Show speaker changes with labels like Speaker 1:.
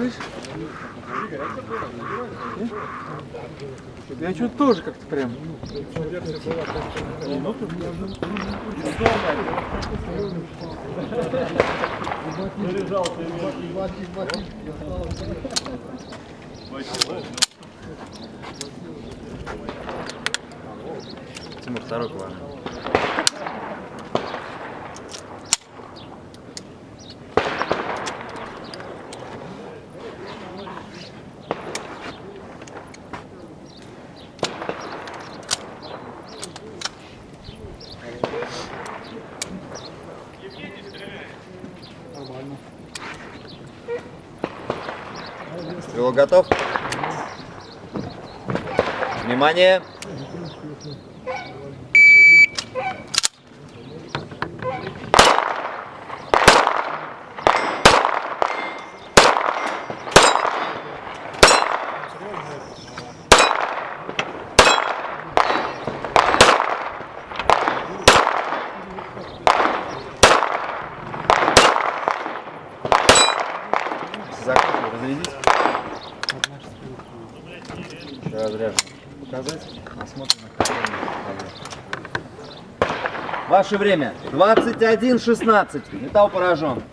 Speaker 1: слышь? Я что-то тоже как-то прям.
Speaker 2: Тимур, второй план.
Speaker 3: Стрелок готов? Внимание! Закрыть, разрядить. Разряжен. Показать. Посмотрим на. Ваше время 21.16. Металл поражен.